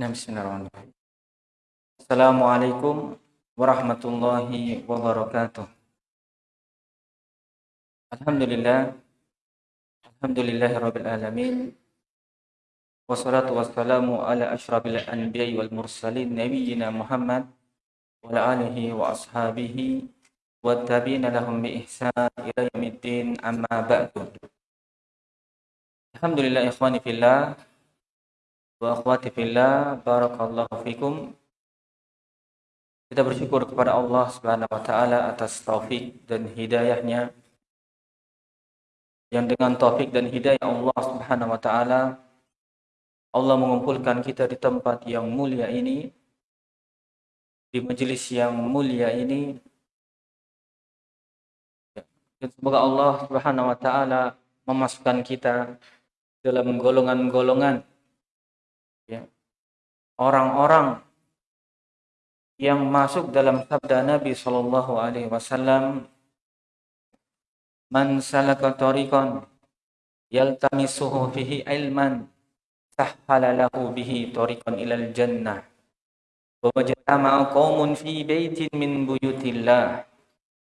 Bismillahirrahmanirrahim. Assalamualaikum warahmatullahi wabarakatuh. Alhamdulillah. Alhamdulillahi rabbil alamin. Wassalatu wassalamu ala asyrafil anbiya'i wal mursalin nabiyyina Muhammad wa ala alihi wa ashabihi wa tabi'ina lahum bi ihsan ila yaumiddin amma ba'du. Alhamdulillah ikhwani fillah wa akhwati fillah barakallahu fikum. Kita bersyukur kepada Allah Subhanahu wa taala atas taufik dan hidayahnya yang dengan taufik dan hidayah Allah Subhanahu wa taala Allah mengumpulkan kita di tempat yang mulia ini, di majelis yang mulia ini. Dan semoga Allah Subhanahu wa taala memasukkan kita dalam golongan-golongan orang-orang yang masuk dalam sabda Nabi sallallahu alaihi wasallam Man salaka tariqan yaltamisuhu fihi ilman sahhala lahu bihi tariqan ilal jannah. Wa wajtama'a qaumun fi baitin min buyutillah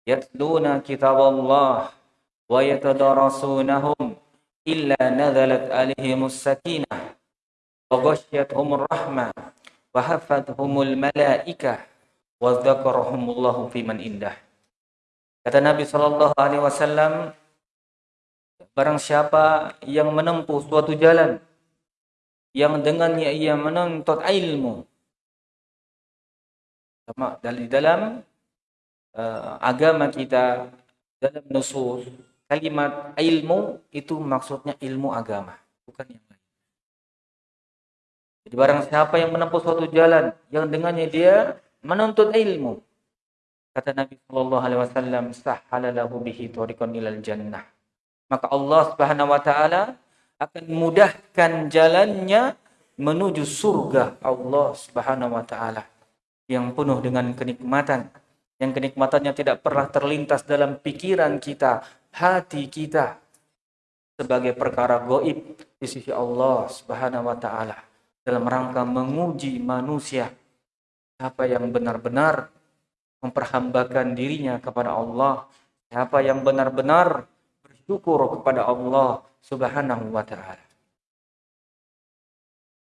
yatluna kitaballah wa yatadarrasunahum illa nazalat alaihimus sakinah ghashiyatuhumur rahmah wa hafathumul malaikah wa dzakarahumullahu fiman indah kata Nabi sallallahu alaihi wasallam barang siapa yang menempuh suatu jalan yang dengannya ia menuntut ilmu. Sama dari dalam uh, agama kita dalam nusus kalimat ilmu itu maksudnya ilmu agama, bukan yang. Jadi barang siapa yang menempuh suatu jalan yang dengannya dia menuntut ilmu, kata Nabi Shallallahu Alaihi Wasallam, sahhalalahu bihi tariqan ilal jannah. Maka Allah Subhanahu Wa Taala akan mudahkan jalannya menuju surga Allah Subhanahu wa taala yang penuh dengan kenikmatan yang kenikmatannya tidak pernah terlintas dalam pikiran kita, hati kita sebagai perkara goib di sisi Allah Subhanahu wa taala dalam rangka menguji manusia siapa yang benar-benar memperhambakan dirinya kepada Allah, siapa yang benar-benar bersyukur kepada Allah Subhanahu wa taala.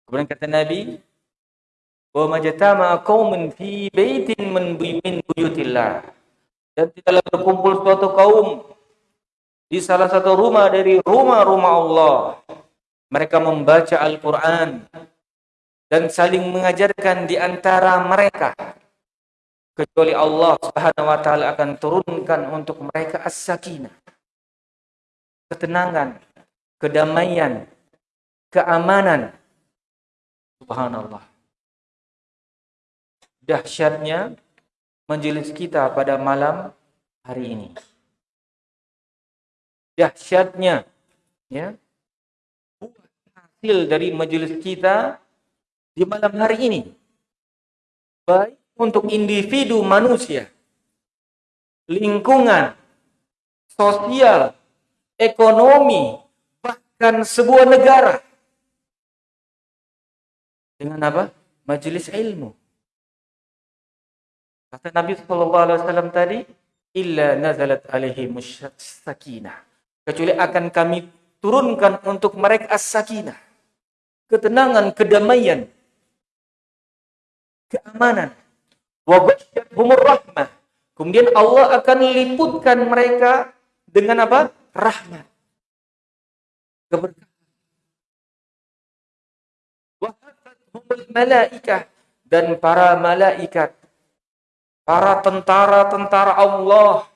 Kemudian kata Nabi, "Wa majtama qaumun fi baitin min buyutillah." Dan tidaklah berkumpul suatu kaum di salah satu rumah dari rumah-rumah Allah. Mereka membaca Al-Qur'an dan saling mengajarkan di antara mereka kecuali Allah Subhanahu wa taala akan turunkan untuk mereka as-sakinah ketenangan kedamaian, keamanan. Subhanallah. Dahsyatnya majelis kita pada malam hari ini. Dahsyatnya ya hasil dari majelis kita di malam hari ini. Baik untuk individu manusia, lingkungan, sosial, ekonomi, bahkan sebuah negara. Dengan apa? Majelis ilmu. Kata Nabi Shallallahu Alaihi Wasallam tadi, illa nazalat alaihi sakinah. Kecuali akan kami turunkan untuk mereka as-sakinah. Ketenangan, kedamaian, keamanan. Rahmah. Kemudian Allah akan liputkan mereka dengan apa? rahmat. Malaikah dan para malaikat. Para tentara-tentara Allah.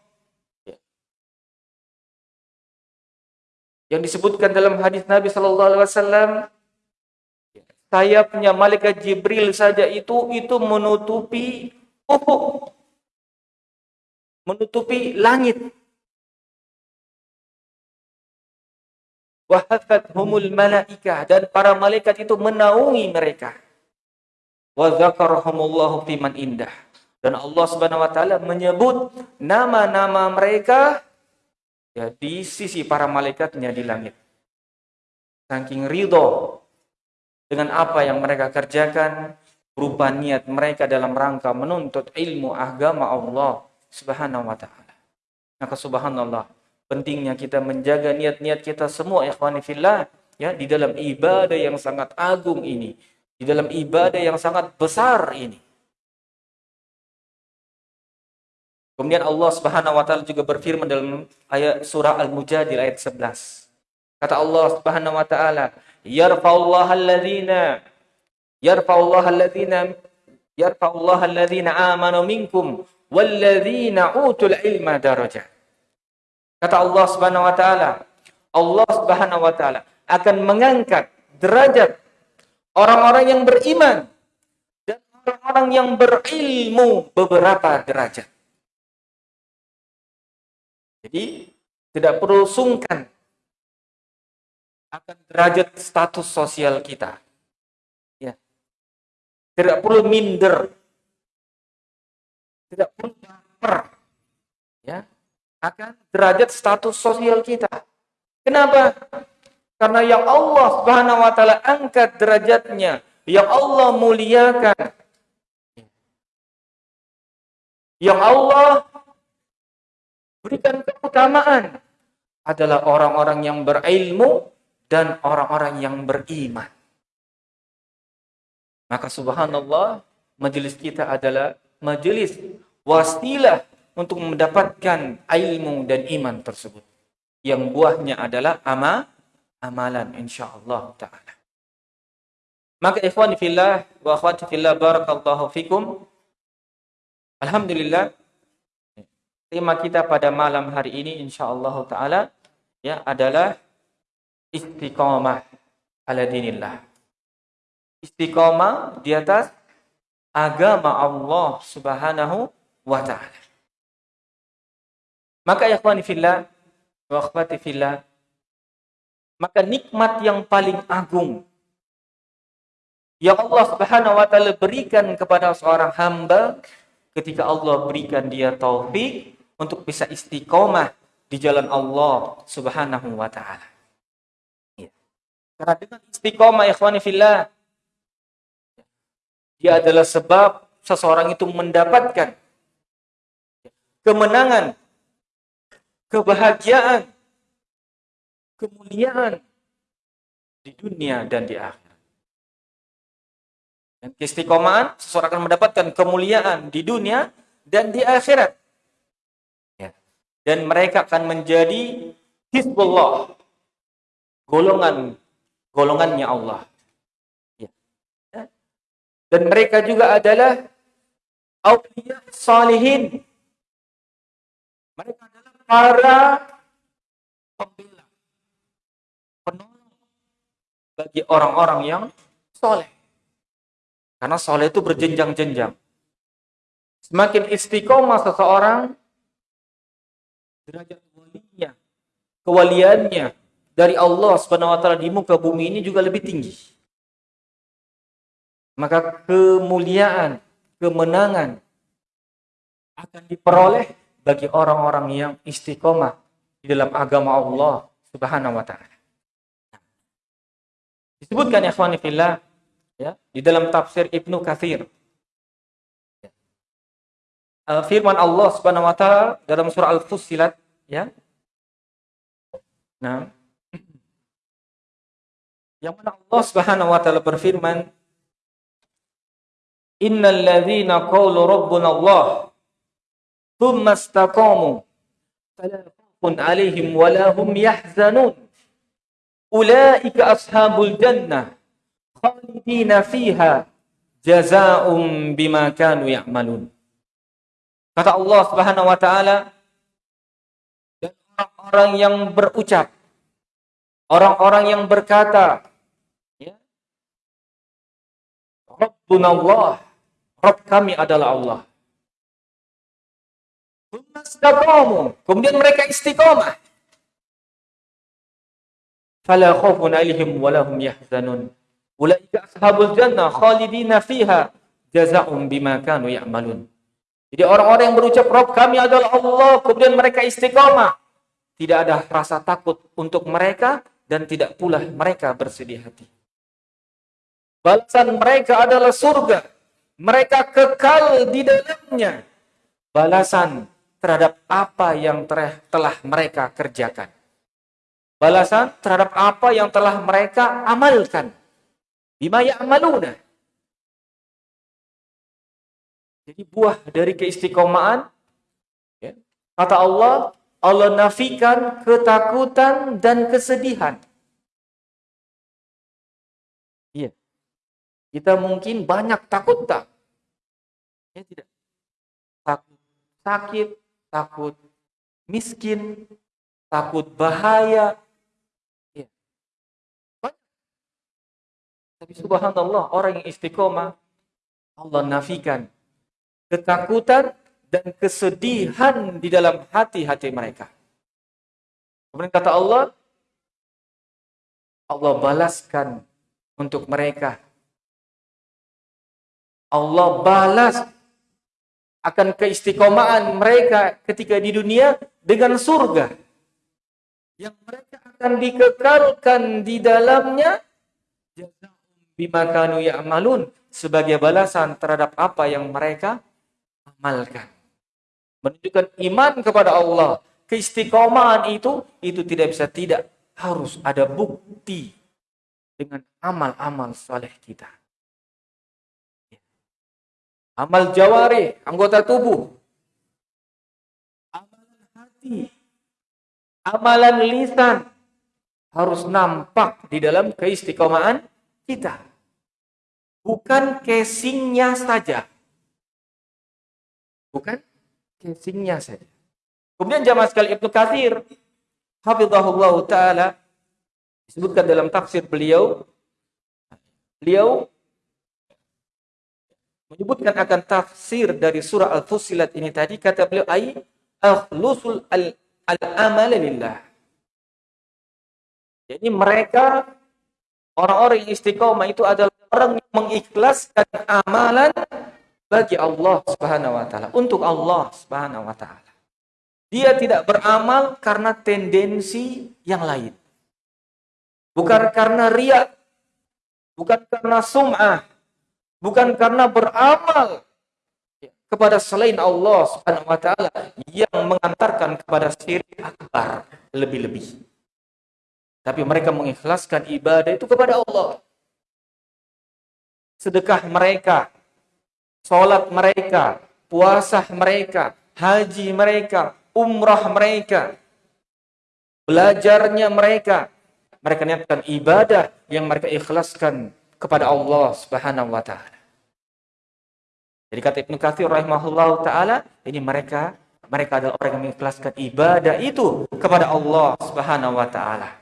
Yang disebutkan dalam hadis Nabi Sallallahu Alaihi Wasallam, sayapnya malaikat Jibril saja itu itu menutupi ufuk, menutupi langit. humul malaikah dan para malaikat itu menaungi mereka. Wa dzakarahumullahu fiman indah. Dan Allah Subhanahu wa taala menyebut nama-nama mereka ya di sisi para malaikatnya di langit. Saking ridho dengan apa yang mereka kerjakan berupa niat mereka dalam rangka menuntut ilmu agama Allah Subhanahu wa taala. Maka subhanallah, pentingnya kita menjaga niat-niat kita semua ikhwani fillah ya di dalam ibadah yang sangat agung ini, di dalam ibadah yang sangat besar ini. Kemudian Allah Subhanahu wa taala juga berfirman dalam ayat surah Al-Mujadil ayat 11. Kata Allah Subhanahu wa taala, "Yarfa'ullahu alladziina yarfa'ullahu alladziina yarfa'ullahu alladziina amanu minkum utul ilma darajat." Kata Allah Subhanahu wa taala, Allah Subhanahu wa taala akan mengangkat derajat orang-orang yang beriman dan orang-orang yang berilmu beberapa derajat. Jadi tidak perlu sungkan akan derajat status sosial kita. Ya. Tidak perlu minder. Tidak perlu baper. Ya. Akan derajat status sosial kita. Kenapa? Karena yang Allah Subhanahu wa taala angkat derajatnya, yang Allah muliakan. Yang Allah berikan keutamaan adalah orang-orang yang berilmu dan orang-orang yang beriman. Maka subhanallah, majelis kita adalah majelis wasilah untuk mendapatkan ilmu dan iman tersebut. Yang buahnya adalah ama, amalan insyaallah taala. Maka ikhwani fillah wa akhwati fillah barakallahu fikum. Alhamdulillah tema kita pada malam hari ini insyaallah taala ya adalah istiqomah ala dinillah. Istiqomah di atas agama Allah Subhanahu wa taala. Maka ya ikhwani fillah wa fillah maka nikmat yang paling agung yang Allah Subhanahu wa taala berikan kepada seorang hamba ketika Allah berikan dia taufik untuk bisa istiqomah di jalan Allah Subhanahu wa taala. Ya. Karena dengan istiqomah ikhwani fillah dia adalah sebab seseorang itu mendapatkan kemenangan, kebahagiaan, kemuliaan di dunia dan di akhirat. Dan keistiqomahan seseorang akan mendapatkan kemuliaan di dunia dan di akhirat dan mereka akan menjadi Hizbullah golongan golongannya Allah. Ya. dan mereka juga adalah awliya salihin. Mereka adalah para pembela. Penolong bagi orang-orang yang soleh. Karena soleh itu berjenjang-jenjang. Semakin istiqomah seseorang derajat kewaliannya dari Allah Subhanahu wa taala di muka bumi ini juga lebih tinggi. Maka kemuliaan, kemenangan akan diperoleh bagi orang-orang yang istiqomah di dalam agama Allah Subhanahu wa taala. Disebutkan ya fillah ya, di dalam tafsir Ibnu Katsir uh, firman Allah Subhanahu wa taala dalam surah Al-Fussilat ya. Nah, yang mana Allah Subhanahu wa taala berfirman Innal ladzina qalu rabbuna Allah thumma istaqamu fala khaufun 'alaihim wa hum yahzanun. Ulaika ashabul jannah khalidina fiha jazaa'um bima kanu ya'malun. Kata Allah Subhanahu wa taala dan orang-orang yang berucap orang-orang yang berkata ya Rabbuna Allah Rabb kami adalah Allah. Kemudian mereka istiqomah. Fala khaufun alaihim wa lahum yahzanun. Ulaika ashabul jannah khalidina fiha jazaa'um bima kanu ya'malun. Jadi orang-orang yang berucap Rob kami adalah Allah, kemudian mereka istiqomah. Tidak ada rasa takut untuk mereka dan tidak pula mereka bersedih hati. Balasan mereka adalah surga. Mereka kekal di dalamnya. Balasan terhadap apa yang telah mereka kerjakan. Balasan terhadap apa yang telah mereka amalkan. Bima ya'maluna. Jadi buah dari keistiqomahan, ya, kata Allah, Allah nafikan ketakutan dan kesedihan. Iya. Kita mungkin banyak takut tak? Ya tidak. Takut sakit, takut miskin, takut bahaya. Ya. Tapi subhanallah, orang yang istiqomah, Allah nafikan ketakutan dan kesedihan di dalam hati-hati mereka. Kemudian kata Allah, Allah balaskan untuk mereka. Allah balas akan keistiqomahan mereka ketika di dunia dengan surga yang mereka akan dikekalkan di dalamnya bima kanu ya'malun sebagai balasan terhadap apa yang mereka amalkan menunjukkan iman kepada Allah. Keistiqomahan itu itu tidak bisa tidak harus ada bukti dengan amal-amal soleh kita. Amal jawari, anggota tubuh. Amalan hati. Amalan lisan harus nampak di dalam keistiqomahan kita. Bukan casingnya saja. Bukan casingnya saja. Kemudian jamaah sekali Ibnu Katsir hafizahullah taala disebutkan dalam tafsir beliau beliau menyebutkan akan tafsir dari surah Al-Fussilat ini tadi kata beliau ai akhlusul al-amal lillah. Jadi mereka orang-orang istiqomah itu adalah orang yang mengikhlaskan amalan bagi Allah Subhanahu wa taala, untuk Allah Subhanahu wa taala. Dia tidak beramal karena tendensi yang lain. Bukan karena riak, bukan karena sum'ah, bukan karena beramal kepada selain Allah Subhanahu wa taala yang mengantarkan kepada syirik akbar lebih-lebih. Tapi mereka mengikhlaskan ibadah itu kepada Allah. Sedekah mereka, Sholat mereka, puasa mereka, haji mereka, umrah mereka, belajarnya mereka. Mereka niatkan ibadah yang mereka ikhlaskan kepada Allah Subhanahu wa taala. Jadi kata Ibnu Katsir rahimahullah taala, ini mereka mereka adalah orang yang mengikhlaskan ibadah itu kepada Allah Subhanahu wa taala.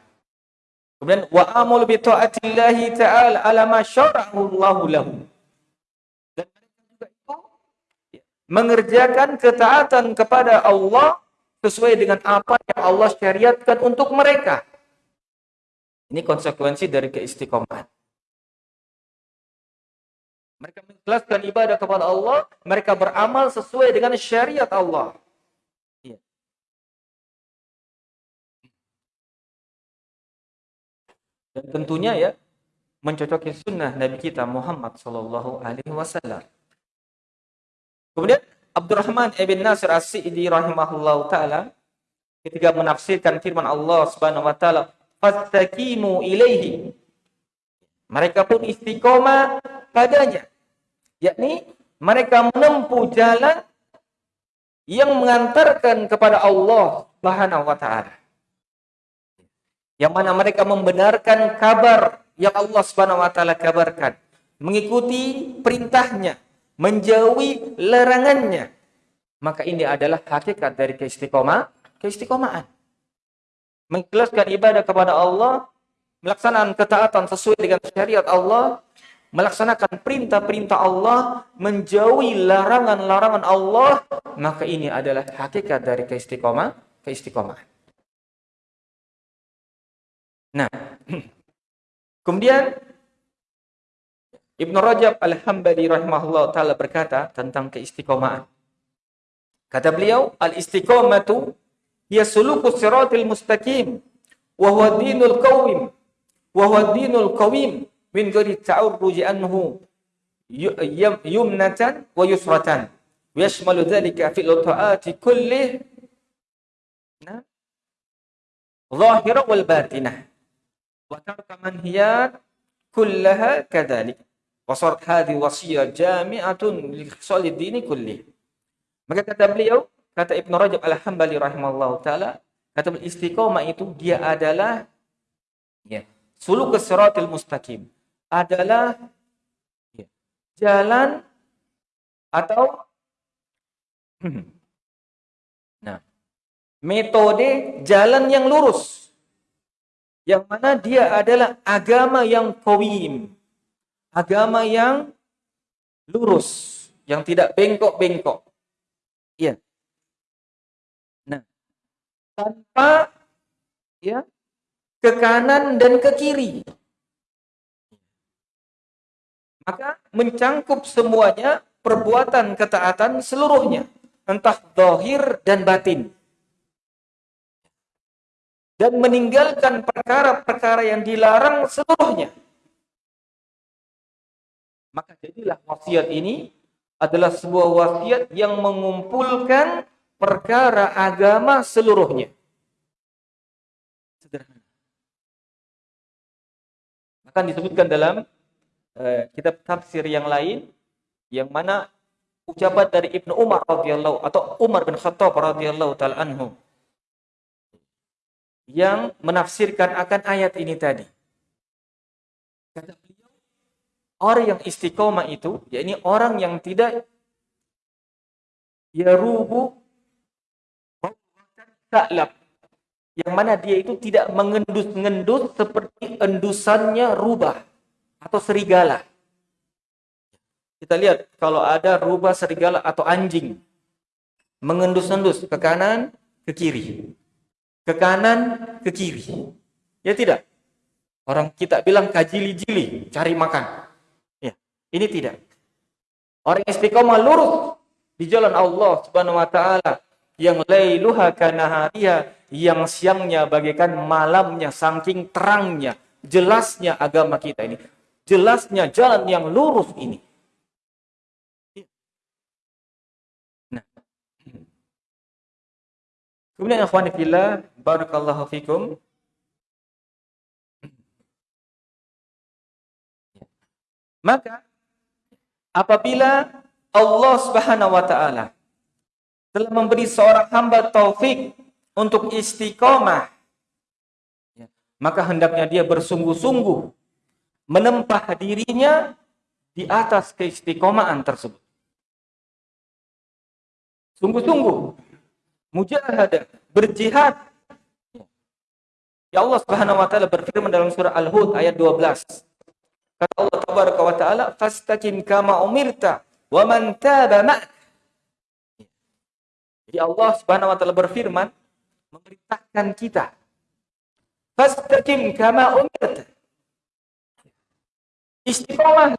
Kemudian wa amul bi taatillahi ta'ala ala ma syara'ahu Allah lahu mengerjakan ketaatan kepada Allah sesuai dengan apa yang Allah syariatkan untuk mereka. Ini konsekuensi dari keistiqomahan. Mereka mengikhlaskan ibadah kepada Allah, mereka beramal sesuai dengan syariat Allah. Iya. Dan tentunya ya mencocoki sunnah Nabi kita Muhammad Sallallahu Alaihi Wasallam. Kemudian Abdurrahman ibn Nasir As-Sa'idi rahimahullah taala ketika menafsirkan firman Allah Subhanahu wa taala, "Fastaqimu ilaihi." Mereka pun istiqomah padanya. Yakni mereka menempuh jalan yang mengantarkan kepada Allah Subhanahu wa taala. Yang mana mereka membenarkan kabar yang Allah Subhanahu wa taala kabarkan, mengikuti perintahnya, menjauhi larangannya. Maka ini adalah hakikat dari keistiqomah, keistiqomahan. Mengikhlaskan ibadah kepada Allah, melaksanakan ketaatan sesuai dengan syariat Allah, melaksanakan perintah-perintah Allah, menjauhi larangan-larangan Allah, maka ini adalah hakikat dari keistiqomah, keistiqomahan. Nah, kemudian Ibnu Rajab Al-Hambali rahimahullah taala berkata tentang keistiqomahan. Kata beliau, al-istiqomatu hiya sulukus siratil mustaqim wa huwa dinul qawim wa huwa dinul qawim min ghairi ta'arruji anhu yumnatan wa yusratan yashmalu dhalika fi ta'ati kulli zahira wal batinah wa tarka manhiyat kullaha kadzalik wa sarat hadhihi wasiyah jami'atun li dini kulli maka kata beliau kata Ibnu Rajab Al-Hambali rahimahullah taala kata istiqomah itu dia adalah ya suluk siratal mustaqim. Adalah jalan atau nah metode jalan yang lurus. Yang mana dia adalah agama yang kawim agama yang lurus yang tidak bengkok-bengkok iya nah tanpa ya ke kanan dan ke kiri maka mencangkup semuanya perbuatan ketaatan seluruhnya, entah dohir dan batin. Dan meninggalkan perkara-perkara yang dilarang seluruhnya. Maka jadilah wasiat ini adalah sebuah wasiat yang mengumpulkan perkara agama seluruhnya. Sederhana. Akan disebutkan dalam Eh, kitab tafsir yang lain yang mana ucapan dari Ibnu Umar radhiyallahu atau Umar bin Khattab radhiyallahu taala anhu yang menafsirkan akan ayat ini tadi. Kata orang yang istiqomah itu, yakni orang yang tidak ya rubu taklab yang mana dia itu tidak mengendus-ngendus seperti endusannya rubah atau serigala. Kita lihat kalau ada rubah serigala atau anjing mengendus-endus ke kanan, ke kiri. Ke kanan, ke kiri. Ya tidak? Orang kita bilang kajili-jili, cari makan. Ya, ini tidak. Orang istiqomah lurus di jalan Allah Subhanahu wa taala yang lailuha kanahariya yang siangnya bagaikan malamnya saking terangnya jelasnya agama kita ini jelasnya jalan yang lurus ini. Nah. Kemudian akhwani fillah, barakallahu fikum. Maka apabila Allah Subhanahu wa taala telah memberi seorang hamba taufik untuk istiqomah ya, maka hendaknya dia bersungguh-sungguh menempah dirinya di atas keistiqomahan tersebut. Sungguh-sungguh mujahadah, berjihad. Ya Allah Subhanahu wa taala berfirman dalam surah Al-Hud ayat 12. Kata Allah tabaraka wa taala, "Fastaqim kama umirta wa man taba ma'ak." Jadi Allah Subhanahu wa taala berfirman memerintahkan kita, "Fastaqim kama umirta." Istiqomah.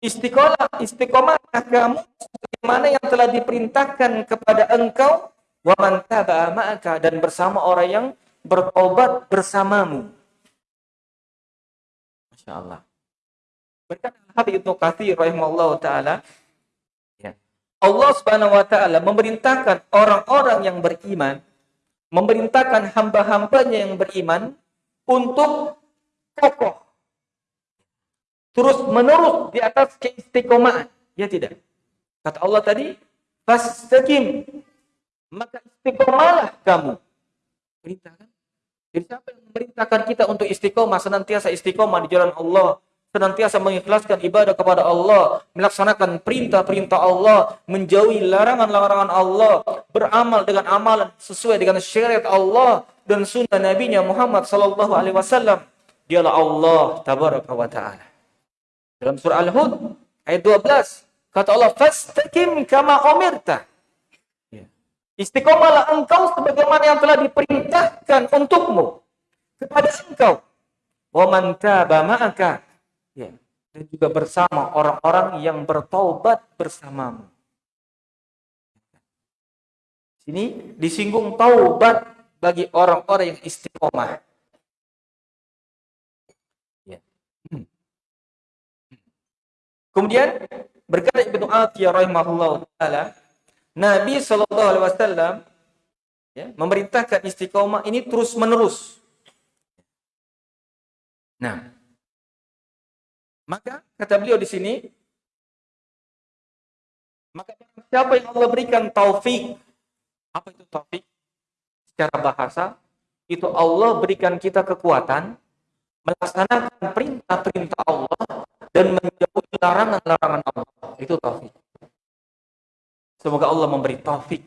Istiqomah, istiqomah kamu sebagaimana yang telah diperintahkan kepada engkau wa man ma'aka dan bersama orang yang bertobat bersamamu. Masya Allah. Berkata Habib Ibnu rahimahullah taala ya. Allah Subhanahu wa taala memerintahkan orang-orang yang beriman memerintahkan hamba-hambanya yang beriman untuk kokoh terus menerus di atas keistiqomahan. Ya tidak. Kata Allah tadi, fastaqim. Maka istiqomahlah kamu. Perintah kan? Jadi siapa yang memerintahkan kita untuk istiqomah, senantiasa istiqomah di jalan Allah, senantiasa mengikhlaskan ibadah kepada Allah, melaksanakan perintah-perintah Allah, menjauhi larangan-larangan Allah, beramal dengan amalan sesuai dengan syariat Allah dan sunnah Nabi Muhammad sallallahu alaihi wasallam. Dialah Allah tabaraka wa taala. Dalam surah Al-Hud ayat 12 kata Allah fastaqim kama umirta. Istiqomahlah engkau sebagaimana yang telah diperintahkan untukmu kepada engkau. Wa man. Ya. Dan juga bersama orang-orang yang bertaubat bersamamu. Sini disinggung taubat bagi orang-orang yang istiqomah. Ya. Hmm. Kemudian berkata Ibnu Athiyah rahimahullah taala Nabi sallallahu alaihi wasallam ya, memerintahkan istiqomah ini terus-menerus. Nah, maka kata beliau di sini, maka siapa yang Allah berikan taufik, apa itu taufik? Secara bahasa, itu Allah berikan kita kekuatan melaksanakan perintah-perintah Allah dan menjauhi larangan-larangan Allah. Itu taufik. Semoga Allah memberi taufik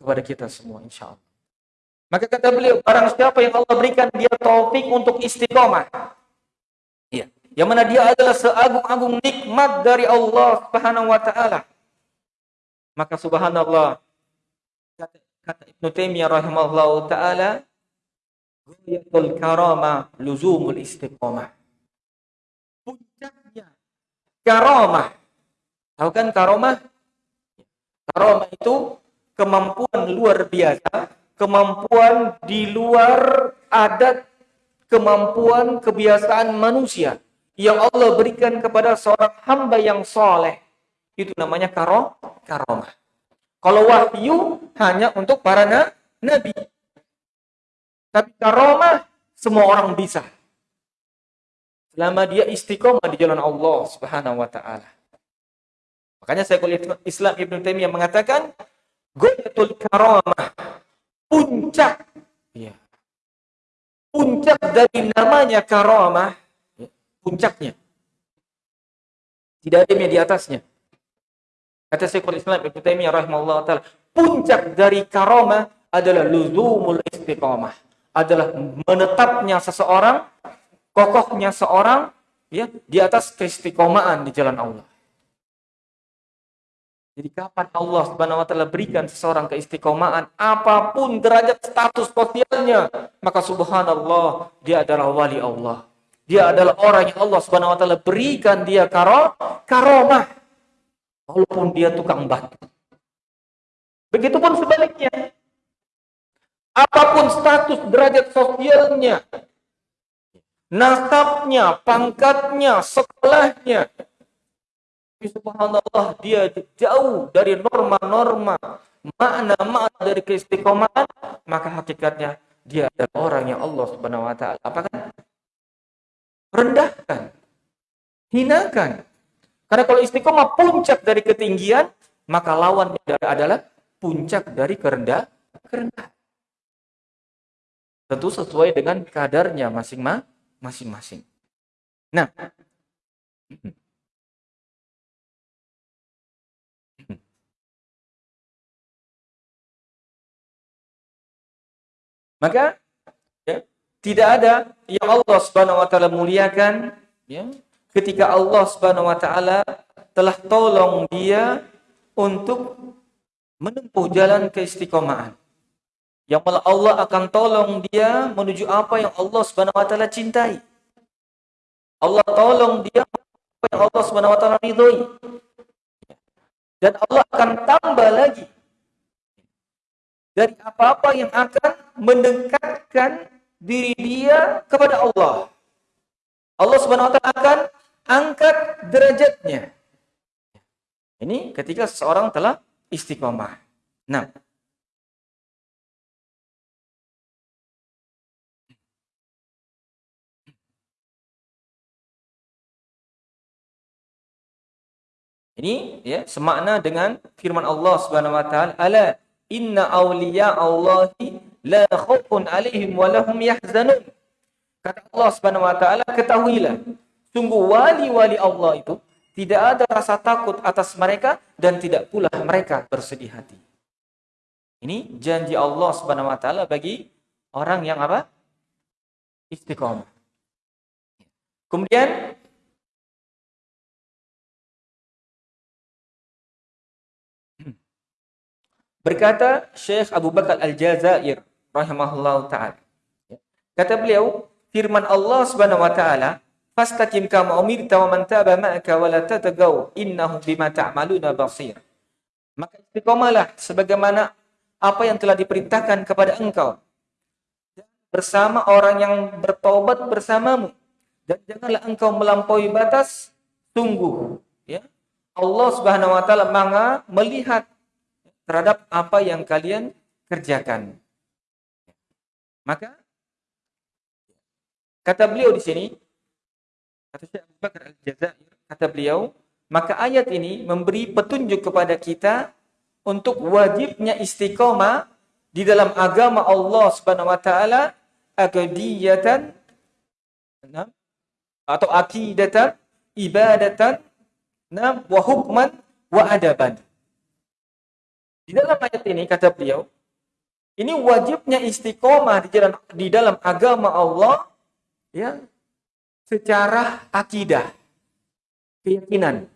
kepada kita semua insya Allah. Maka kata beliau, barang siapa yang Allah berikan dia taufik untuk istiqomah. Iya. Yang mana dia adalah seagung-agung nikmat dari Allah Subhanahu wa taala. Maka subhanallah kata, kata Ibnu Taimiyah rahimahullah taala, "Ghayatul karama luzumul istiqomah." Puncaknya karamah. Tahu kan karamah? Karomah itu kemampuan luar biasa, kemampuan di luar adat, kemampuan kebiasaan manusia yang Allah berikan kepada seorang hamba yang soleh. Itu namanya karo, karomah. Kalau wahyu hanya untuk para na, nabi. Tapi karomah semua orang bisa. Selama dia istiqomah di jalan Allah Subhanahu wa taala. Makanya saya kuliah Islam Ibn Taimiyah mengatakan Goyatul karamah puncak ya. puncak dari namanya karamah ya. puncaknya tidak ada yang di atasnya kata Syekhul Islam Ibn Taimiyah rahimahullah taala puncak dari karamah adalah luzumul istiqamah adalah menetapnya seseorang kokohnya seorang ya di atas keistiqomahan di jalan Allah jadi kapan Allah Subhanahu wa taala berikan seseorang keistiqomahan apa pun derajat status sosialnya, maka subhanallah dia adalah wali Allah. Dia adalah orang yang Allah Subhanahu wa taala berikan dia karo karomah walaupun dia tukang batu. Begitupun sebaliknya. Apa pun status derajat sosialnya, nasabnya, pangkatnya, sekolahnya, subhanallah dia jauh dari norma-norma. Makna-makna dari keistiqomahan maka hakikatnya dia adalah orang yang Allah Subhanahu wa taala apakah rendahkan. Hinakan. Karena kalau istiqomah puncak dari ketinggian maka lawan adalah puncak dari kerendah kerendahan. Tentu sesuai dengan kadarnya masing-masing. Nah Maka ya, tidak ada yang Allah Subhanahu wa taala muliakan ya, ketika Allah Subhanahu wa taala telah tolong dia untuk menempuh jalan keistiqomahan. Yang malah Allah akan tolong dia menuju apa yang Allah Subhanahu wa taala cintai. Allah tolong dia apa yang Allah Subhanahu wa taala ridhoi. Dan Allah akan tambah lagi dari apa-apa yang akan mendekatkan diri dia kepada Allah. Allah Subhanahu wa taala akan angkat derajatnya. Ini ketika seseorang telah istiqomah. Nah, Ini ya semakna dengan firman Allah Subhanahu wa taala, "Ala Inna awliya Allahi la khawfun alaihim wa lahum yahzanun. Kata Allah Subhanahu wa taala, ketahuilah, sungguh wali-wali Allah itu tidak ada rasa takut atas mereka dan tidak pula mereka bersedih hati. Ini janji Allah Subhanahu wa taala bagi orang yang apa? Istiqomah. Kemudian Berkata Syekh Abu Bakar Al-Jazair rahimahullah taala. Kata beliau, firman Allah Subhanahu wa taala, "Fastaqim kama umirta wa man taba ma'aka wa la tatagaw innahu bima ta'maluna basir." Maka istiqomalah sebagaimana apa yang telah diperintahkan kepada engkau. Bersama orang yang bertobat bersamamu. Dan janganlah engkau melampaui batas sungguh. Ya. Allah Subhanahu wa taala melihat terhadap apa yang kalian kerjakan. Maka kata beliau di sini kata Bakar kata beliau maka ayat ini memberi petunjuk kepada kita untuk wajibnya istiqomah di dalam agama Allah Subhanahu wa taala akidatan atau akidatan ibadatan wa hukman wa adaban. Di dalam ayat ini kata beliau, ini wajibnya istiqomah di dalam di dalam agama Allah ya secara akidah, keyakinan.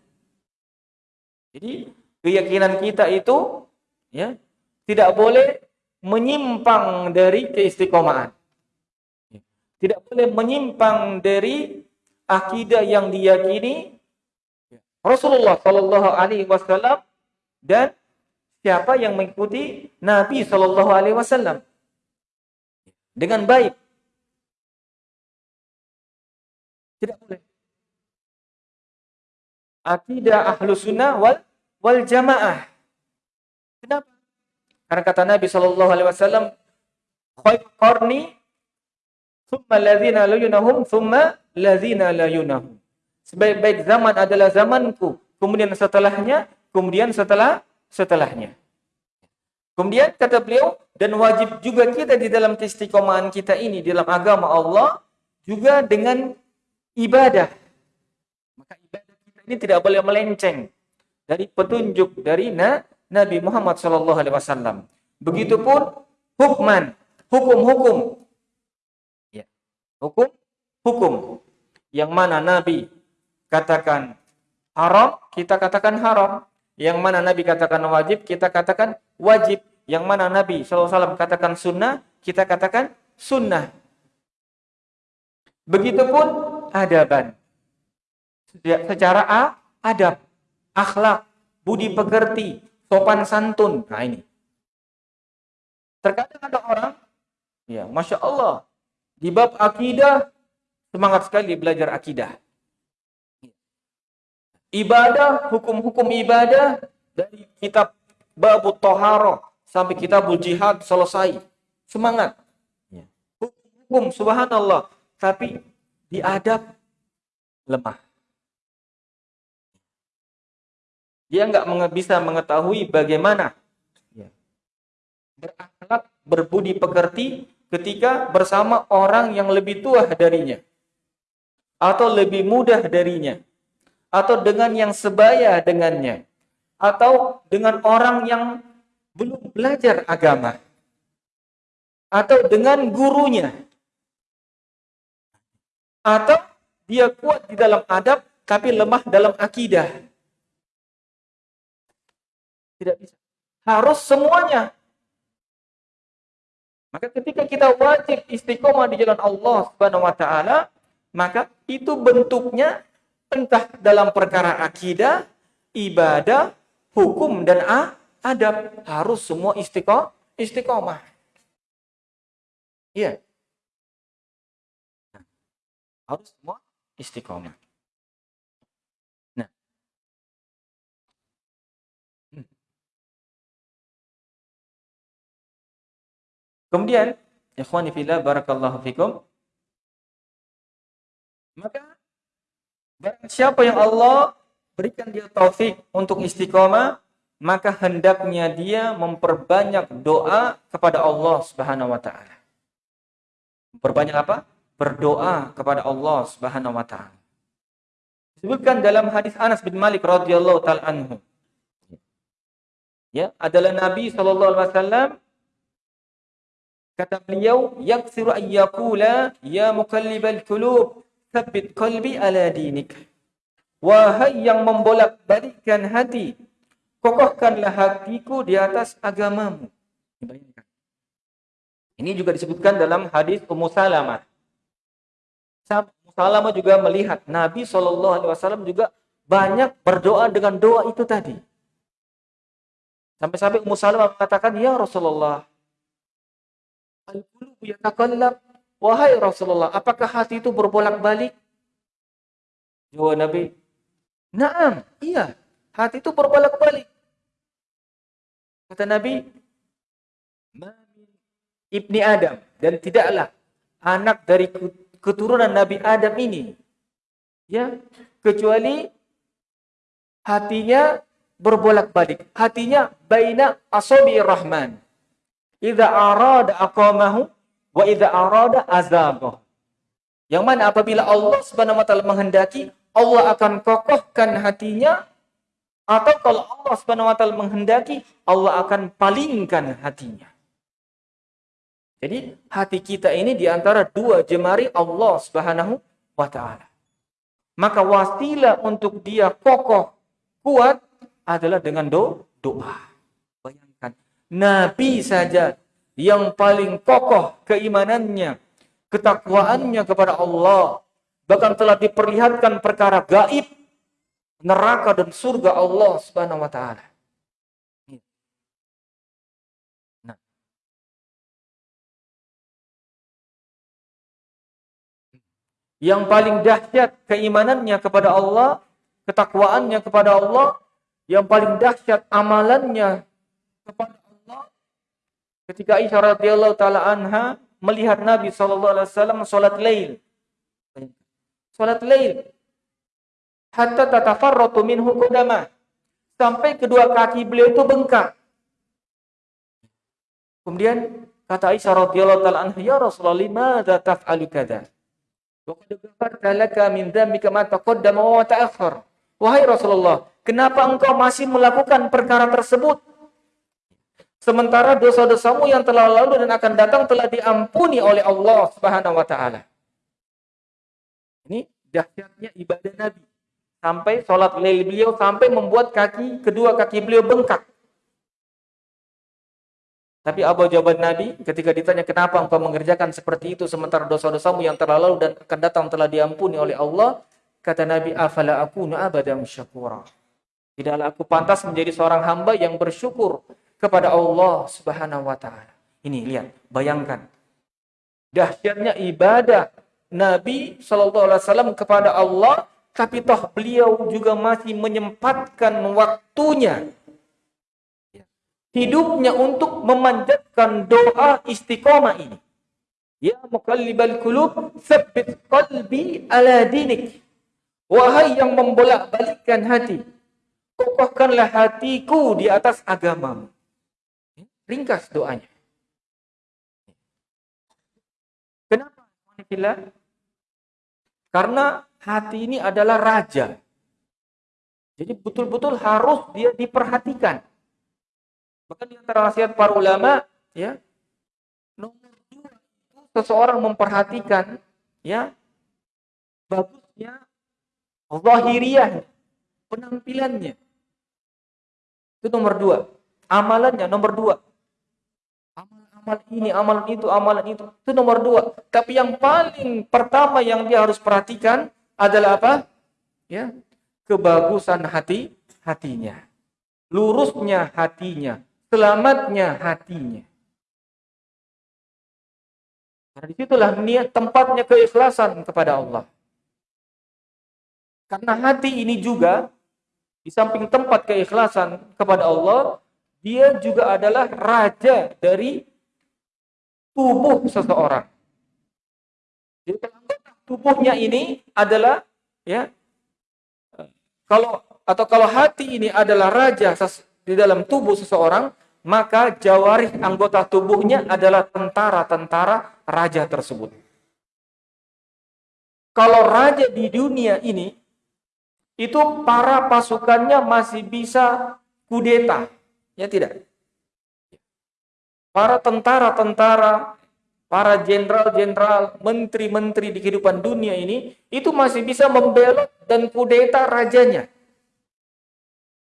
Jadi keyakinan kita itu ya tidak boleh menyimpang dari keistiqomahan. Tidak boleh menyimpang dari akidah yang diyakini Rasulullah Shallallahu Alaihi Wasallam dan siapa yang mengikuti Nabi Shallallahu Alaihi Wasallam dengan baik. Tidak boleh akidah ahlu sunnah wal, wal jamaah. Kenapa? Karena kata Nabi Shallallahu Alaihi Wasallam, khair qarni, thumma ladhina layunahum, thumma ladhina layunahum. Sebaik-baik zaman adalah zamanku, kemudian setelahnya, kemudian setelah setelahnya. Kemudian kata beliau, dan wajib juga kita di dalam keistiqomahan kita ini, di dalam agama Allah, juga dengan ibadah. Maka ibadah ini tidak boleh melenceng dari petunjuk dari Nabi Muhammad Wasallam. Begitupun hukman, hukum-hukum, ya, hukum, hukum, yang mana Nabi katakan haram, kita katakan haram. Yang mana Nabi katakan wajib, kita katakan wajib. Yang mana Nabi SAW katakan sunnah, kita katakan sunnah. Begitupun adaban secara A, adab, akhlak, budi pekerti, sopan santun. Nah ini. Terkadang ada orang, ya Masya Allah, di bab akidah, semangat sekali belajar akidah. Ibadah, hukum-hukum ibadah, dari kitab Babu Toharo sampai kitab Jihad selesai. Semangat. Hukum-hukum, subhanallah. Tapi diadab lemah. Dia nggak bisa mengetahui bagaimana ya, berakhlak, berbudi pekerti ketika bersama orang yang lebih tua darinya. Atau lebih mudah darinya. Atau dengan yang sebaya dengannya. Atau dengan orang yang belum belajar agama. Atau dengan gurunya. Atau dia kuat di dalam adab tapi lemah dalam akidah. Tidak bisa. Harus semuanya. Maka ketika kita wajib istiqomah di jalan Allah Subhanahu wa taala, maka itu bentuknya entah dalam perkara akidah, ibadah, hukum dan adab harus semua istiqomah. Iya. Harus semua istiqomah. Kemudian, ikhwani fillah barakallahu fikum. Maka barang siapa yang Allah berikan dia taufik untuk istiqomah, maka hendaknya dia memperbanyak doa kepada Allah Subhanahu wa taala. Memperbanyak apa? Berdoa kepada Allah Subhanahu wa taala. Disebutkan dalam hadis Anas bin Malik radhiyallahu taala anhu. Ya, adalah Nabi sallallahu alaihi wasallam Kata beliau, yaksiru ayyakula ya mukallibal kulub, thabbit qalbi ala dinik. Wahai yang membolak-balikkan hati, kokohkanlah hatiku di atas agamamu. Ini juga disebutkan dalam hadis Ummu Salamah. Ummu Salamah juga melihat Nabi SAW juga banyak berdoa dengan doa itu tadi. Sampai-sampai Ummu Salamah mengatakan, Ya Rasulullah, Al-qulubu yatakallab. Wahai Rasulullah, apakah hati itu berbolak-balik? Jawab Nabi, Naam, iya. Hati itu berbolak-balik. Kata Nabi, Ibni Adam. Dan tidaklah anak dari keturunan Nabi Adam ini. ya Kecuali hatinya berbolak-balik. Hatinya baina asabi rahman. Idza arada aqamahu wa idza arada azabah. Yang mana apabila Allah Subhanahu wa taala menghendaki, Allah akan kokohkan hatinya atau kalau Allah Subhanahu wa taala menghendaki, Allah akan palingkan hatinya. Jadi hati kita ini di antara dua jemari Allah Subhanahu wa taala. Maka wasilah untuk dia kokoh, kuat adalah dengan do doa. Bayangkan, Nabi saja yang paling kokoh keimanannya, ketakwaannya kepada Allah, bahkan telah diperlihatkan perkara gaib, neraka dan surga Allah Subhanahu wa taala. Nah. Yang paling dahsyat keimanannya kepada Allah, ketakwaannya kepada Allah yang paling dahsyat amalannya kepada ketika Aisyah radhiyallahu taala anha melihat Nabi sallallahu alaihi wasallam salat lail. Salat lail. Hatta tatafarratu minhu qudama. Sampai kedua kaki beliau itu bengkak. Kemudian kata Aisyah radhiyallahu taala anha, "Ya Rasulullah, limadza taf'alu kadza?" Wa qad ghafarta laka min dzambika ma taqaddama. Wahai Rasulullah, Kenapa engkau masih melakukan perkara tersebut? Sementara dosa-dosamu yang telah lalu dan akan datang telah diampuni oleh Allah Subhanahu wa taala. Ini dahsyatnya ibadah Nabi. Sampai sholat lail beliau sampai membuat kaki kedua kaki beliau bengkak. Tapi apa jawaban Nabi ketika ditanya kenapa engkau mengerjakan seperti itu sementara dosa-dosamu yang telah lalu dan akan datang telah diampuni oleh Allah? Kata Nabi, afala aku abadam syakura. Tidaklah aku pantas menjadi seorang hamba yang bersyukur kepada Allah Subhanahu wa taala. Ini lihat, bayangkan. Dahsyatnya ibadah Nabi Shallallahu alaihi wasallam kepada Allah, tapi toh beliau juga masih menyempatkan waktunya hidupnya untuk memanjatkan doa istiqomah ini. Ya muqallibal qulub, tsabbit qalbi ala dinik. Wahai yang membolak-balikkan hati, kokohkanlah hatiku di atas agamamu. Ringkas doanya. Kenapa? Karena hati ini adalah raja. Jadi betul-betul harus dia diperhatikan. Bahkan di antara nasihat para ulama, ya, nomor dua seseorang memperhatikan, ya, bagusnya zahiriyah, penampilannya. Itu nomor dua. Amalannya nomor dua. Amal-amal ini, amalan itu, amalan itu. Itu nomor dua. Tapi yang paling pertama yang dia harus perhatikan adalah apa? Ya, kebagusan hati hatinya. Lurusnya hatinya. Selamatnya hatinya. Karena di situlah niat tempatnya keikhlasan kepada Allah. Karena hati ini juga di samping tempat keikhlasan kepada Allah, dia juga adalah raja dari tubuh seseorang. Jadi tubuhnya ini adalah ya kalau atau kalau hati ini adalah raja di dalam tubuh seseorang, maka jawarih anggota tubuhnya adalah tentara-tentara raja tersebut. Kalau raja di dunia ini itu para pasukannya masih bisa kudeta. Ya tidak? Para tentara-tentara, para jenderal-jenderal, menteri-menteri di kehidupan dunia ini, itu masih bisa membelot dan kudeta rajanya.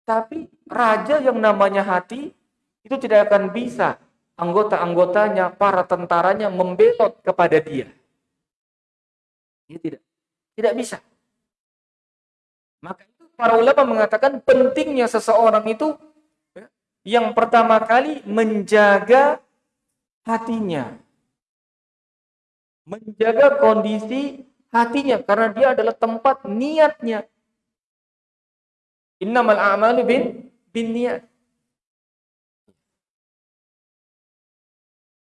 Tapi raja yang namanya hati, itu tidak akan bisa anggota-anggotanya, para tentaranya membelot kepada dia. Ya tidak. Tidak bisa. Maka itu para ulama mengatakan pentingnya seseorang itu yang pertama kali menjaga hatinya. Menjaga kondisi hatinya karena dia adalah tempat niatnya. Innamal a'malu bin bin niat.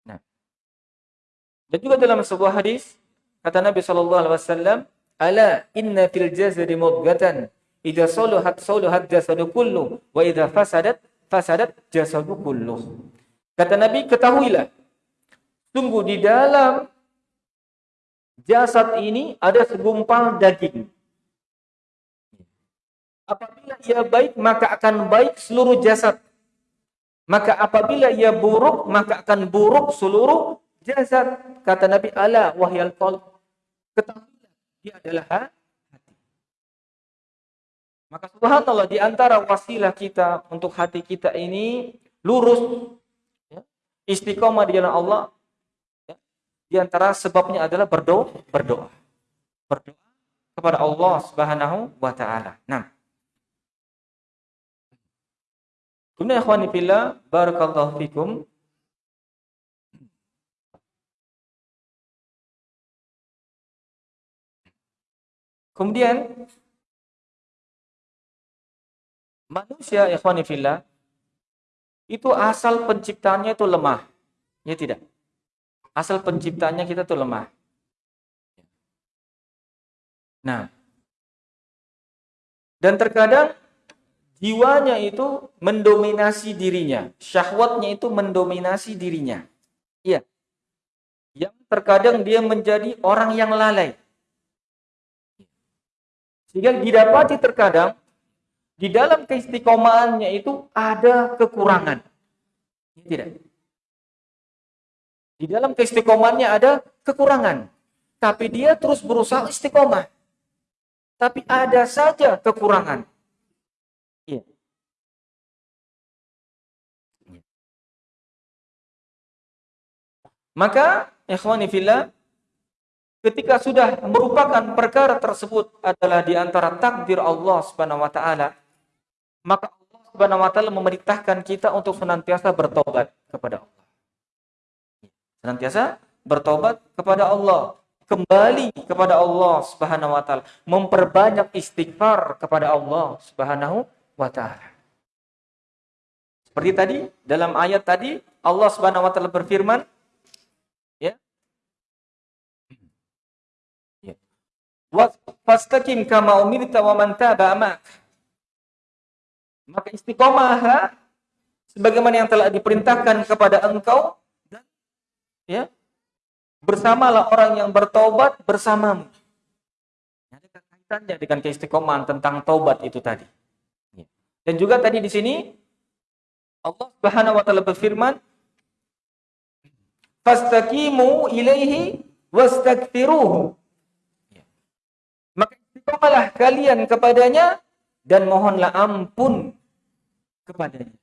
Nah. Dan juga dalam sebuah hadis kata Nabi sallallahu alaihi wasallam, "Ala inna fil jasadi mudghatan idza saluhat saluhat jasadu kullu wa idza fasadat fasadat jasadu kullu." Kata Nabi, ketahuilah sungguh di dalam jasad ini ada segumpal daging. Apabila ia baik, maka akan baik seluruh jasad. Maka apabila ia buruk, maka akan buruk seluruh jasad. Kata Nabi Allah, wahyal qalb. Ketahuilah, dia adalah. Maka subhanallah, di antara wasilah kita untuk hati kita ini lurus, ya, istiqomah di jalan Allah, ya, di antara sebabnya adalah berdoa, berdoa. Berdoa kepada Allah Subhanahu wa taala. Nah, Kemudian ikhwani fillah, barakallahu fikum. Kemudian manusia fillah itu asal penciptanya itu lemah. Ya tidak? Asal penciptanya kita itu lemah. Nah, dan terkadang jiwanya itu mendominasi dirinya, syahwatnya itu mendominasi dirinya. Iya. Yang terkadang dia menjadi orang yang lalai. Sehingga didapati terkadang di dalam keistiqomahannya itu ada kekurangan. Iya tidak. Di dalam keistiqomahannya ada kekurangan. Tapi dia terus berusaha istiqomah. Tapi ada saja kekurangan. Maka, ikhwani fillah, ketika sudah merupakan perkara tersebut adalah di antara takdir Allah Subhanahu wa taala, maka Allah Subhanahu wa taala memerintahkan kita untuk senantiasa bertobat kepada Allah. Senantiasa bertobat kepada Allah, kembali kepada Allah Subhanahu wa taala, memperbanyak istighfar kepada Allah Subhanahu wa taala. Seperti tadi dalam ayat tadi Allah Subhanahu wa taala berfirman, Fastaqim kama umirta wa man taba. Maka istiqomah sebagaimana yang telah diperintahkan kepada engkau dan ya bersamalah orang yang bertobat bersamamu. Ada kaitannya dengan keistiqomahan tentang taubat itu tadi. Ya. Dan juga tadi di sini Allah Subhanahu wa taala berfirman Fastaqimu ilaihi wastaghfiruhu Berdoalah kalian kepadanya dan mohonlah ampun kepadanya.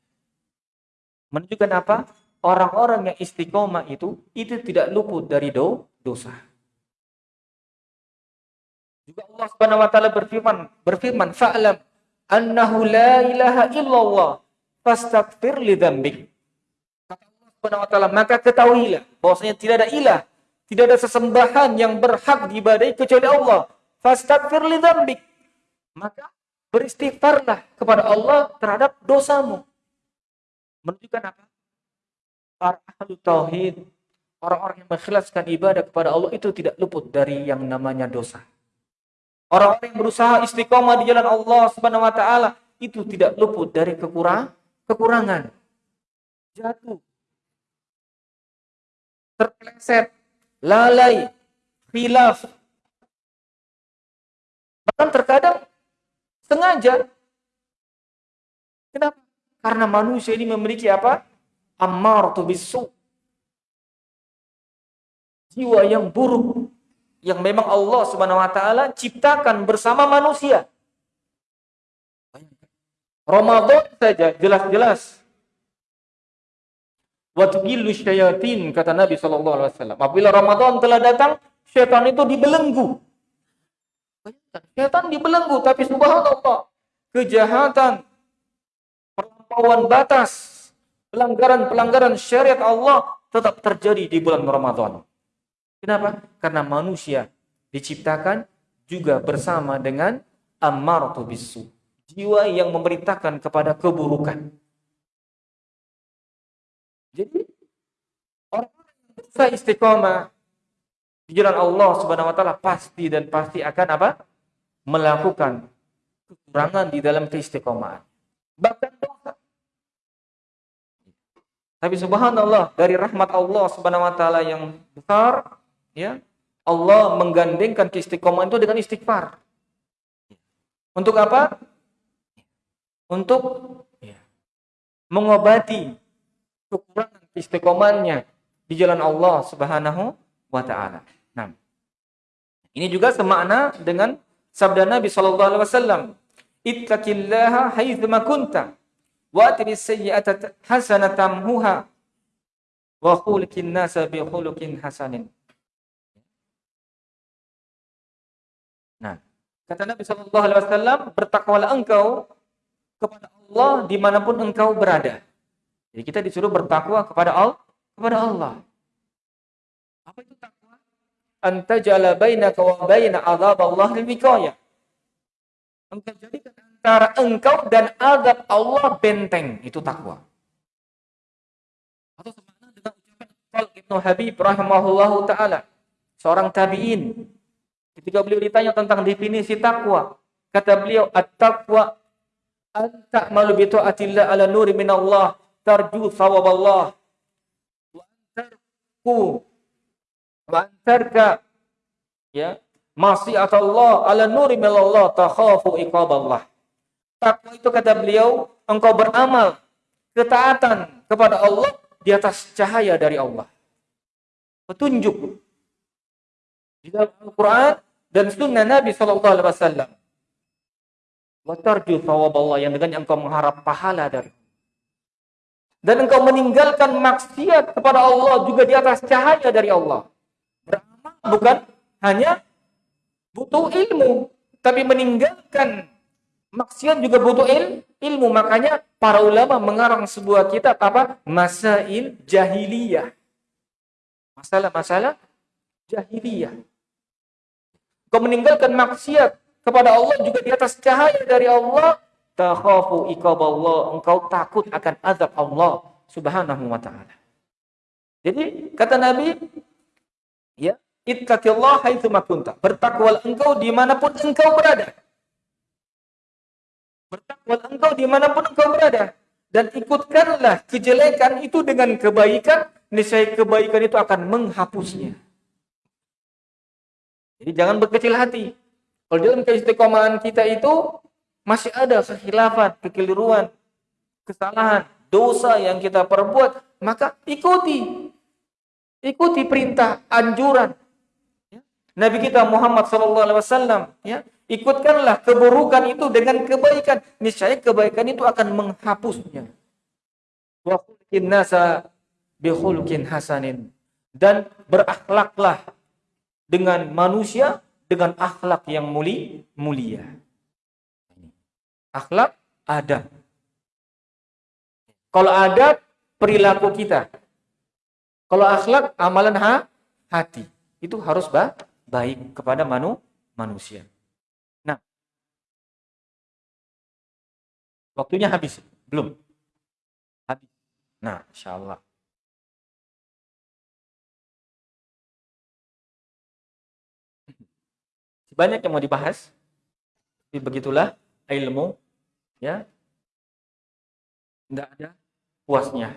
Menunjukkan apa? Orang-orang yang istiqomah itu itu tidak luput dari do, dosa. Juga Allah Subhanahu wa taala berfirman, berfirman, "Fa'lam annahu la ilaha illallah fastaghfir li dzambik." Kata Allah Subhanahu wa taala, maka ketahuilah bahwasanya tidak ada ilah, tidak ada sesembahan yang berhak diibadahi kecuali Allah Fastaghfir li dzambik. Maka beristighfarlah kepada Allah terhadap dosamu. Menunjukkan apa? Para ahli tauhid, orang-orang yang mengikhlaskan ibadah kepada Allah itu tidak luput dari yang namanya dosa. Orang-orang yang berusaha istiqomah di jalan Allah Subhanahu wa taala itu tidak luput dari kekurang, kekurangan. Jatuh. Terpeleset, lalai, khilaf, Bahkan terkadang sengaja. Kenapa? Karena manusia ini memiliki apa? Ammar bisu. Jiwa yang buruk yang memang Allah Subhanahu wa taala ciptakan bersama manusia. Ramadan saja jelas-jelas Watugillu syayatin kata Nabi wasallam. Apabila Ramadan telah datang, syaitan itu dibelenggu. Setan dibelenggu, tapi subhanallah, kejahatan, perlampauan batas, pelanggaran-pelanggaran syariat Allah tetap terjadi di bulan Ramadan. Kenapa? Karena manusia diciptakan juga bersama dengan ammaratu bisu. jiwa yang memerintahkan kepada keburukan. Jadi orang yang berusaha istiqomah di jalan Allah Subhanahu wa taala pasti dan pasti akan apa? melakukan kekurangan di dalam keistiqomahan. Bahkan dosa. Tapi subhanallah dari rahmat Allah Subhanahu wa taala yang besar ya, Allah menggandengkan keistiqomahan itu dengan istighfar. Untuk apa? Untuk mengobati kekurangan istiqomahnya di jalan Allah Subhanahu wa taala. Ini juga semakna dengan sabda Nabi sallallahu alaihi wasallam, "Ittaqillaha haitsu ma kunta wa atbi sayyi'ata hasanatan muha wa khuliqin nasa bi khuluqin hasanin." Nah, kata Nabi sallallahu alaihi wasallam, "Bertakwalah engkau kepada Allah di mana pun engkau berada." Jadi kita disuruh bertakwa kepada Allah, kepada Allah. Apa itu takwa? Anta jala bainaka wa baina azab Allah lil wiqayah. Engkau jadikan antara engkau dan azab Allah benteng. Itu takwa. Atau semakna dengan ucapan Al Ibnu Habib rahimahullahu taala, seorang tabi'in. Ketika beliau ditanya tentang definisi takwa, kata beliau at-taqwa an ta'malu bi ta'atillah ala nuri min Allah tarju thawab Allah wa antarku wa antarka ya. Maksiat Allah ala nuri min Allah takhafu iqab Allah takwa itu kata beliau engkau beramal ketaatan kepada Allah di atas cahaya dari Allah. Petunjuk. Di dalam Al-Quran dan sunnah Nabi Sallallahu Alaihi Wasallam. Watarju Allah yang dengan engkau mengharap pahala dari dan engkau meninggalkan maksiat kepada Allah juga di atas cahaya dari Allah. Bukan hanya butuh ilmu, tapi meninggalkan maksiat juga butuh il, ilmu. Makanya para ulama mengarang sebuah kitab apa? Masail Jahiliyah. Masalah-masalah jahiliyah. Kau meninggalkan maksiat kepada Allah juga di atas cahaya dari Allah, takhafu iqaballah, engkau takut akan azab Allah Subhanahu wa taala. Jadi kata Nabi, ya, ittaqillah haitsu kunta. Bertakwalah engkau di mana pun engkau berada. Bertakwalah engkau di mana pun engkau berada. Dan ikutkanlah kejelekan itu dengan kebaikan, niscaya kebaikan itu akan menghapusnya. Jadi jangan berkecil hati. Kalau dalam keistiqomahan kita itu masih ada kekhilafan, kekeliruan, kesalahan, dosa yang kita perbuat, maka ikuti. Ikuti perintah, anjuran. Nabi kita Muhammad SAW, ya, ikutkanlah keburukan itu dengan kebaikan. Niscaya kebaikan itu akan menghapusnya. Wa nasa hasanin. Dan berakhlaklah dengan manusia dengan akhlak yang muli, mulia akhlak ada. Kalau ada perilaku kita. Kalau akhlak amalan ha, hati. Itu harus ba, baik kepada manu, manusia. Nah. Waktunya habis. Belum. Habis. Nah, insya Allah. Banyak yang mau dibahas. Tapi begitulah ilmu ya tidak ada puasnya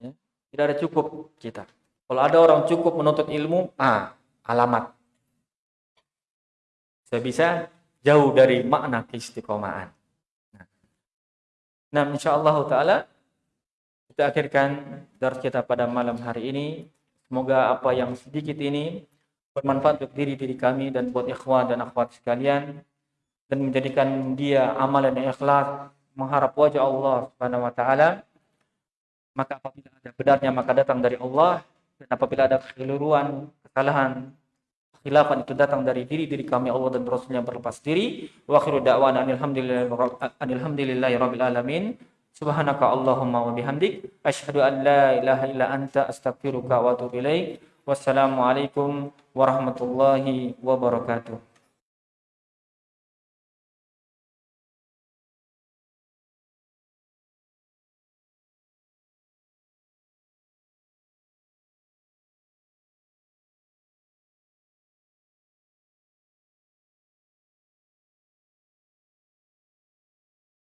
ya. tidak ada cukup kita kalau ada orang cukup menuntut ilmu ah alamat saya bisa jauh dari makna keistiqomahan. Nah, nah insyaallah taala kita akhirkan dari kita pada malam hari ini. Semoga apa yang sedikit ini bermanfaat untuk diri diri kami dan buat ikhwan dan akhwat sekalian dan menjadikan dia amalan yang ikhlas mengharap wajah Allah Subhanahu wa taala. Maka apabila ada benarnya maka datang dari Allah. Dan apabila ada kekeliruan kesalahan khilafan itu datang dari diri diri kami Allah dan Rasulnya berlepas diri. Wa akhiru da'wana alhamdulillahi rabbil alamin. Subhanaka allahumma wa bihamdik. Asyhadu an la ilaha illa anta astaghfiruka wa atubu ilaik. Wassalamu alaikum warahmatullahi wabarakatuh